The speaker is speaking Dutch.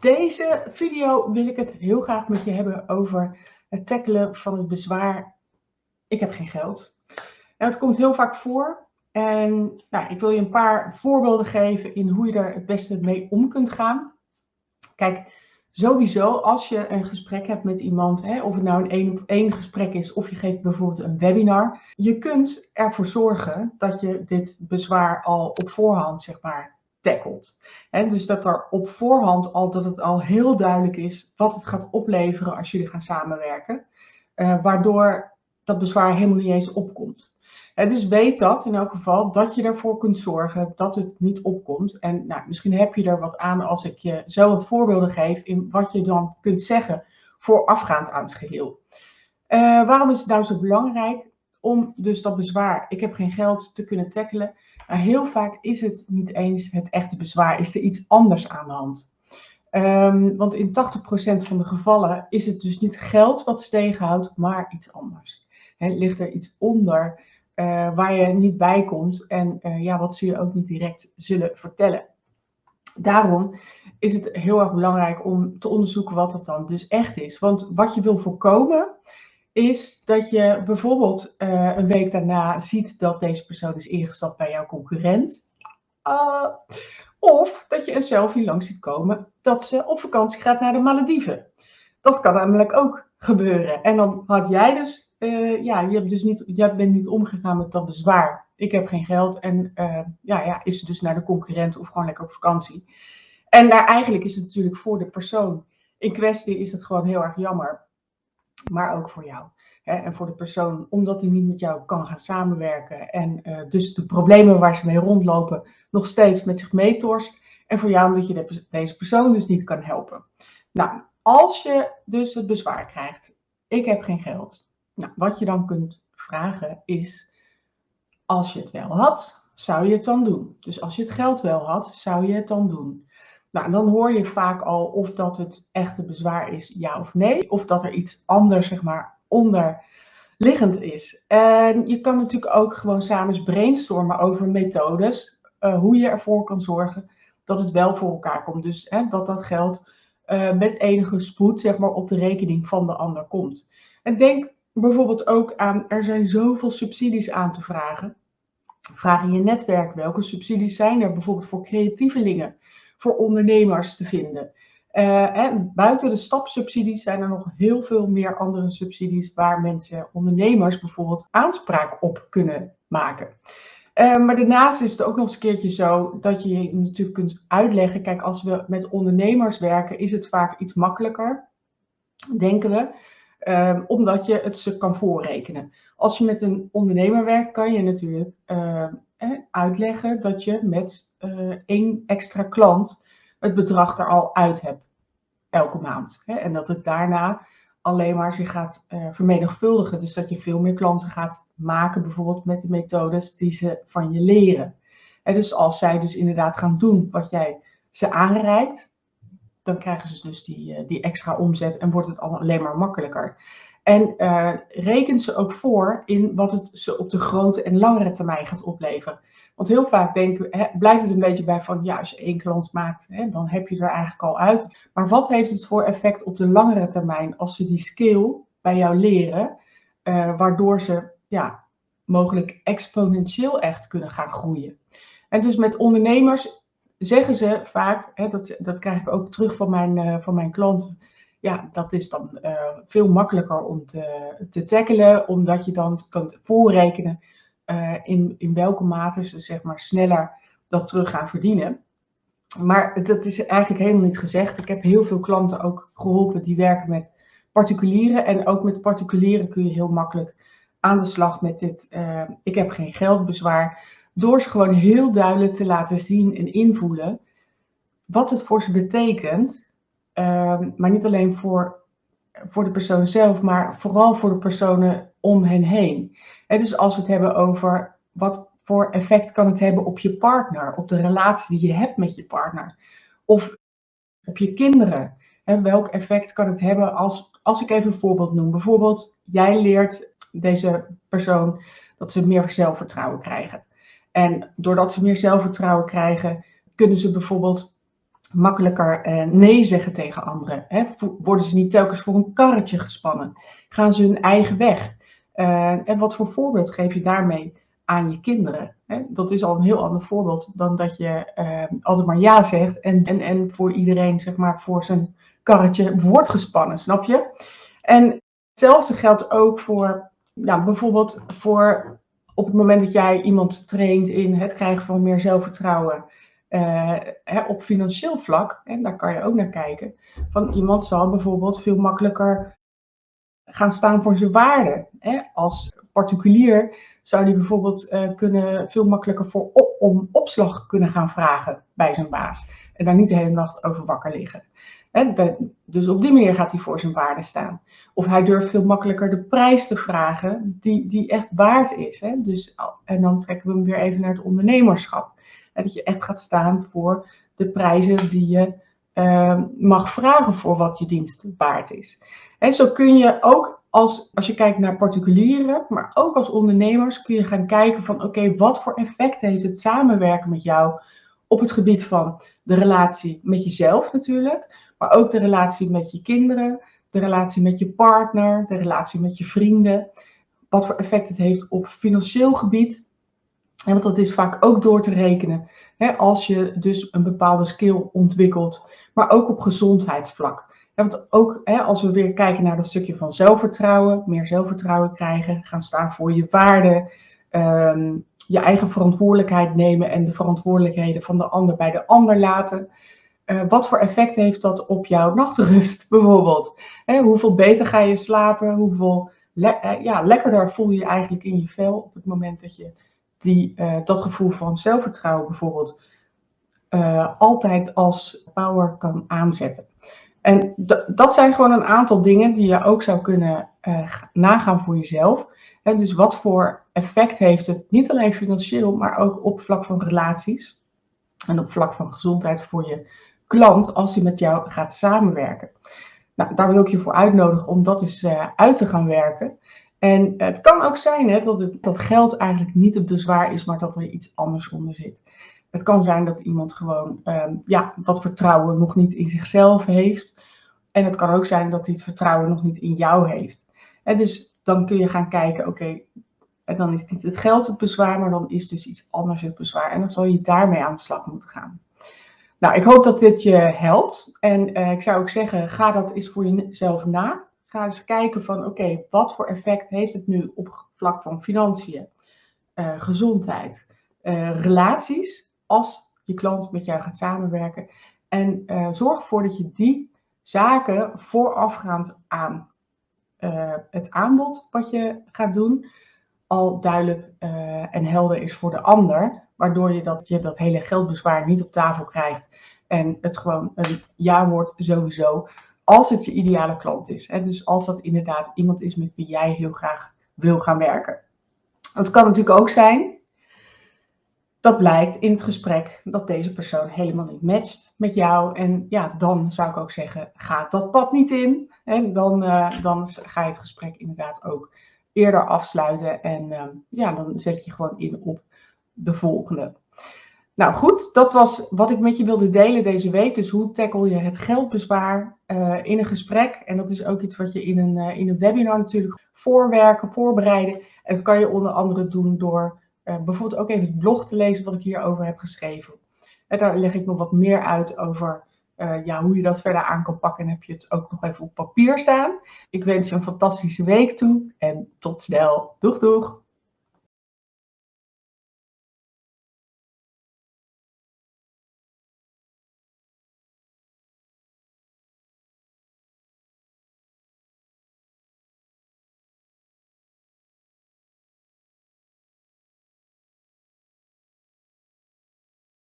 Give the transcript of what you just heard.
deze video wil ik het heel graag met je hebben over het tackelen van het bezwaar ik heb geen geld. En het komt heel vaak voor en nou, ik wil je een paar voorbeelden geven in hoe je er het beste mee om kunt gaan. Kijk, sowieso als je een gesprek hebt met iemand, hè, of het nou een één op één gesprek is of je geeft bijvoorbeeld een webinar, je kunt ervoor zorgen dat je dit bezwaar al op voorhand zeg maar tackelt. En dus dat er op voorhand al, dat het al heel duidelijk is wat het gaat opleveren als jullie gaan samenwerken. Uh, waardoor dat bezwaar helemaal niet eens opkomt. En dus weet dat in elk geval, dat je ervoor kunt zorgen dat het niet opkomt. En nou, misschien heb je er wat aan als ik je zo wat voorbeelden geef in wat je dan kunt zeggen voorafgaand aan het geheel. Uh, waarom is het nou zo belangrijk om dus dat bezwaar, ik heb geen geld, te kunnen tackelen? Maar heel vaak is het niet eens het echte bezwaar, is er iets anders aan de hand. Um, want in 80% van de gevallen is het dus niet geld wat ze tegenhoudt, maar iets anders. He, ligt er iets onder uh, waar je niet bij komt en uh, ja, wat ze je ook niet direct zullen vertellen. Daarom is het heel erg belangrijk om te onderzoeken wat het dan dus echt is. Want wat je wil voorkomen is dat je bijvoorbeeld uh, een week daarna ziet dat deze persoon is ingestapt bij jouw concurrent. Uh, of dat je een selfie langs ziet komen dat ze op vakantie gaat naar de Malediven. Dat kan namelijk ook gebeuren. En dan had jij dus, uh, ja, je, hebt dus niet, je bent niet omgegaan met dat bezwaar. Ik heb geen geld en ja, ja, is ze dus naar de concurrent of gewoon lekker op vakantie. En daar eigenlijk is het natuurlijk voor de persoon in kwestie is het gewoon heel erg jammer maar ook voor jou. Hè, en voor de persoon, omdat hij niet met jou kan gaan samenwerken en uh, dus de problemen waar ze mee rondlopen nog steeds met zich meetorst. En voor jou omdat je de, deze persoon dus niet kan helpen. Nou, als je dus het bezwaar krijgt, ik heb geen geld. Nou, wat je dan kunt vragen is, als je het wel had, zou je het dan doen? Dus als je het geld wel had, zou je het dan doen? Nou, dan hoor je vaak al of dat het echte bezwaar is, ja of nee. Of dat er iets anders, zeg maar, onderliggend is. En je kan natuurlijk ook gewoon samen brainstormen over methodes. Uh, hoe je ervoor kan zorgen dat het wel voor elkaar komt. Dus hè, dat dat geld uh, met enige spoed, zeg maar, op de rekening van de ander komt. En denk bijvoorbeeld ook aan, er zijn zoveel subsidies aan te vragen. Vraag in je netwerk, welke subsidies zijn er bijvoorbeeld voor creatievelingen? Voor ondernemers te vinden. Uh, en buiten de stapsubsidies zijn er nog heel veel meer andere subsidies waar mensen, ondernemers bijvoorbeeld, aanspraak op kunnen maken. Uh, maar daarnaast is het ook nog eens een keertje zo dat je je natuurlijk kunt uitleggen. Kijk, als we met ondernemers werken, is het vaak iets makkelijker, denken we. Uh, omdat je het ze kan voorrekenen. Als je met een ondernemer werkt, kan je natuurlijk uitleggen dat je met uh, één extra klant het bedrag er al uit hebt elke maand. Hè? En dat het daarna alleen maar zich gaat uh, vermenigvuldigen. Dus dat je veel meer klanten gaat maken, bijvoorbeeld met de methodes die ze van je leren. En dus als zij dus inderdaad gaan doen wat jij ze aanreikt, dan krijgen ze dus die, uh, die extra omzet en wordt het alleen maar makkelijker. En uh, reken ze ook voor in wat het ze op de grote en langere termijn gaat opleveren. Want heel vaak denken, hè, blijft het een beetje bij van, ja, als je één klant maakt, hè, dan heb je het er eigenlijk al uit. Maar wat heeft het voor effect op de langere termijn als ze die skill bij jou leren, uh, waardoor ze ja, mogelijk exponentieel echt kunnen gaan groeien. En dus met ondernemers zeggen ze vaak, hè, dat, dat krijg ik ook terug van mijn, uh, van mijn klanten, ja, dat is dan uh, veel makkelijker om te, te tackelen, omdat je dan kunt voorrekenen uh, in, in welke mate ze zeg maar sneller dat terug gaan verdienen. Maar dat is eigenlijk helemaal niet gezegd. Ik heb heel veel klanten ook geholpen die werken met particulieren. En ook met particulieren kun je heel makkelijk aan de slag met dit uh, ik heb geen geldbezwaar. Door ze gewoon heel duidelijk te laten zien en invoelen wat het voor ze betekent Ehm, maar niet alleen voor, voor de persoon zelf, maar vooral voor de personen om hen heen. dus als we het hebben over wat voor effect kan het hebben op je partner, op de relatie die je hebt met je partner, of op je kinderen. welk effect kan het hebben als, als ik even een voorbeeld noem. Bijvoorbeeld, jij leert deze persoon dat ze meer zelfvertrouwen krijgen. En doordat ze meer zelfvertrouwen krijgen, kunnen ze bijvoorbeeld makkelijker eh, nee zeggen tegen anderen? Hè? Worden ze niet telkens voor een karretje gespannen? Gaan ze hun eigen weg? Uh, en wat voor voorbeeld geef je daarmee aan je kinderen? Hè? Dat is al een heel ander voorbeeld dan dat je uh, altijd maar ja zegt en, en, en voor iedereen zeg maar voor zijn karretje wordt gespannen, snap je? En hetzelfde geldt ook voor, nou, bijvoorbeeld voor op het moment dat jij iemand traint in het krijgen van meer zelfvertrouwen uh, hè, op financieel vlak, en daar kan je ook naar kijken, van iemand zal bijvoorbeeld veel makkelijker gaan staan voor zijn waarde. Hè? Als particulier zou die bijvoorbeeld uh, kunnen veel makkelijker voor op, om opslag kunnen gaan vragen bij zijn baas. En daar niet de hele nacht over wakker liggen. Dus op die manier gaat hij voor zijn waarde staan. Of hij durft veel makkelijker de prijs te vragen die, die echt waard is. Dus, en dan trekken we hem weer even naar het ondernemerschap. Hè? Dat je echt gaat staan voor de prijzen die je uh, mag vragen voor wat je dienst waard is. En zo kun je ook als, als je kijkt naar particulieren, maar ook als ondernemers, kun je gaan kijken van oké, wat voor effect heeft het samenwerken met jou op het gebied van de relatie met jezelf natuurlijk, maar ook de relatie met je kinderen, de relatie met je partner, de relatie met je vrienden. Wat voor effect het heeft op financieel gebied. En want dat is vaak ook door te rekenen. Hè, als je dus een bepaalde skill ontwikkelt, maar ook op gezondheidsvlak. Want ook hè, als we weer kijken naar dat stukje van zelfvertrouwen, meer zelfvertrouwen krijgen, gaan staan voor je waarden, ehm, je eigen verantwoordelijkheid nemen en de verantwoordelijkheden van de ander bij de ander laten. Uh, wat voor effect heeft dat op jouw nachtrust bijvoorbeeld? Hè, hoeveel beter ga je slapen? Hoeveel le uh, ja, lekkerder voel je je eigenlijk in je vel op het moment dat je die, uh, dat gevoel van zelfvertrouwen bijvoorbeeld altijd als power kan aanzetten. En dat zijn gewoon een aantal dingen die je ook zou kunnen nagaan voor jezelf. Dus wat voor effect heeft het, niet alleen financieel, maar ook op vlak van relaties en op vlak van gezondheid voor je klant als hij met jou gaat samenwerken. Nou, daar wil ik je voor uitnodigen om dat eens uh, uit te gaan werken. En het kan ook zijn dat, het, dat geld eigenlijk niet het bezwaar is, maar dat er iets anders onder zit. Het kan zijn dat iemand gewoon um, ja, dat vertrouwen nog niet in zichzelf heeft. En het kan ook zijn dat hij het vertrouwen nog niet in jou heeft. En dus dan kun je gaan kijken, oké, en dan is niet het geld het bezwaar, maar dan is dus iets anders het bezwaar. En dan zal je daarmee aan de slag moeten gaan. Nou, ik hoop dat dit je helpt. En uh, ik zou ook zeggen, ga dat eens voor jezelf na. Ga eens kijken van, oké, wat voor effect heeft het nu op vlak van financiën, uh, gezondheid, uh, relaties, als je klant met jou gaat samenwerken. En zorg ervoor dat je die zaken voorafgaand aan het aanbod wat je gaat doen, al duidelijk en helder is voor de ander waardoor je dat, je dat hele geldbezwaar niet op tafel krijgt en het gewoon een ja wordt sowieso, als het je ideale klant is. Hè? Dus als dat inderdaad iemand is met wie jij heel graag wil gaan werken. Het kan natuurlijk ook zijn dat blijkt in het gesprek dat deze persoon helemaal niet matcht met jou. En ja, dan zou ik ook zeggen, ga dat pad niet in. En dan, uh, dan ga je het gesprek inderdaad ook eerder afsluiten. En uh, ja, dan zet je gewoon in op de volgende. Nou goed, dat was wat ik met je wilde delen deze week. Dus hoe tackle je het geldbezwaar uh, in een gesprek? En dat is ook iets wat je in een, uh, in een webinar natuurlijk voorwerken, voorbereiden. En dat kan je onder andere doen door bijvoorbeeld ook even het blog te lezen wat ik hierover heb geschreven. En daar leg ik nog wat meer uit over ja, hoe je dat verder aan kan pakken. En heb je het ook nog even op papier staan. Ik wens je een fantastische week toe en tot snel. Doeg doeg!